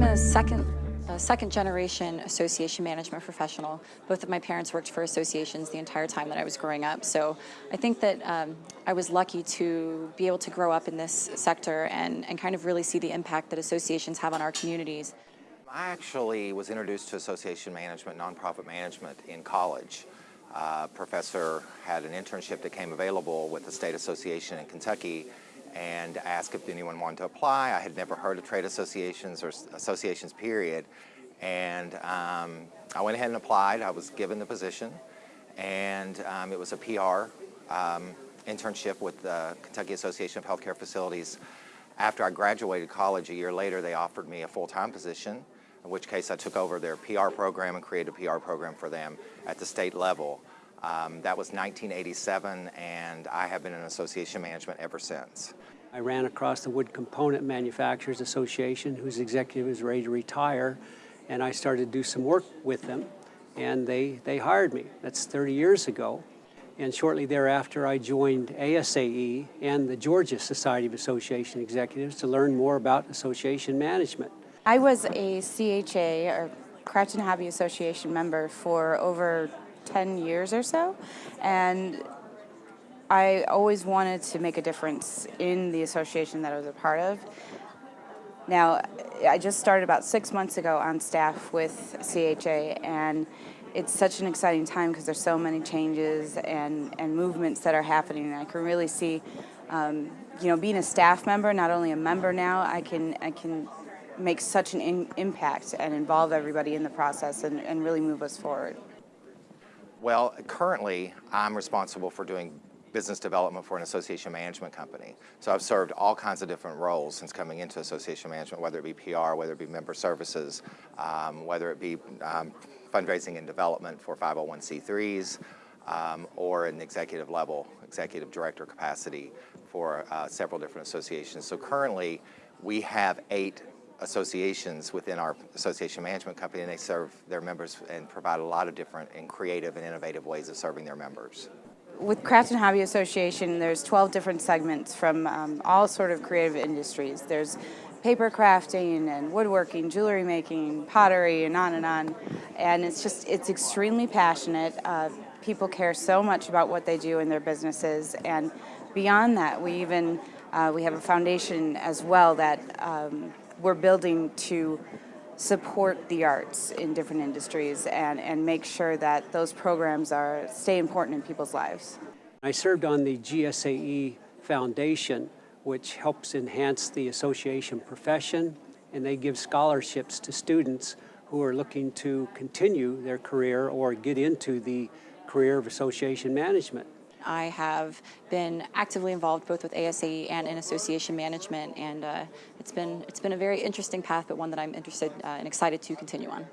a second a second generation association management professional. Both of my parents worked for associations the entire time that I was growing up. So I think that um, I was lucky to be able to grow up in this sector and, and kind of really see the impact that associations have on our communities. I actually was introduced to association management, nonprofit management in college. Uh, professor had an internship that came available with the state association in Kentucky and asked if anyone wanted to apply. I had never heard of trade associations or associations period. And um, I went ahead and applied. I was given the position. And um, it was a PR um, internship with the Kentucky Association of Healthcare Facilities. After I graduated college a year later, they offered me a full-time position, in which case I took over their PR program and created a PR program for them at the state level. Um, that was 1987, and I have been in association management ever since. I ran across the Wood Component Manufacturers Association, whose executive is ready to retire, and I started to do some work with them, and they, they hired me. That's 30 years ago. And shortly thereafter, I joined ASAE and the Georgia Society of Association Executives to learn more about association management. I was a CHA, or Craft and Hobby Association member for over 10 years or so. And I always wanted to make a difference in the association that I was a part of. Now, I just started about six months ago on staff with CHA, and it's such an exciting time because there's so many changes and, and movements that are happening. And I can really see, um, you know, being a staff member, not only a member now, I can, I can make such an impact and involve everybody in the process and, and really move us forward. Well, currently, I'm responsible for doing business development for an association management company. So I've served all kinds of different roles since coming into association management, whether it be PR, whether it be member services, um, whether it be um, fundraising and development for 501c3s, um, or an executive level, executive director capacity for uh, several different associations. So currently, we have eight associations within our association management company and they serve their members and provide a lot of different and creative and innovative ways of serving their members. With Craft and Hobby Association, there's 12 different segments from um, all sort of creative industries. There's paper crafting and woodworking, jewelry making, pottery, and on and on. And it's just, it's extremely passionate. Uh, people care so much about what they do in their businesses. And beyond that, we even, uh, we have a foundation as well that um, we're building to support the arts in different industries and, and make sure that those programs are stay important in people's lives. I served on the GSAE Foundation, which helps enhance the association profession, and they give scholarships to students who are looking to continue their career or get into the career of association management. I have been actively involved both with ASAE and in association management, and uh, it's been it's been a very interesting path, but one that I'm interested uh, and excited to continue on.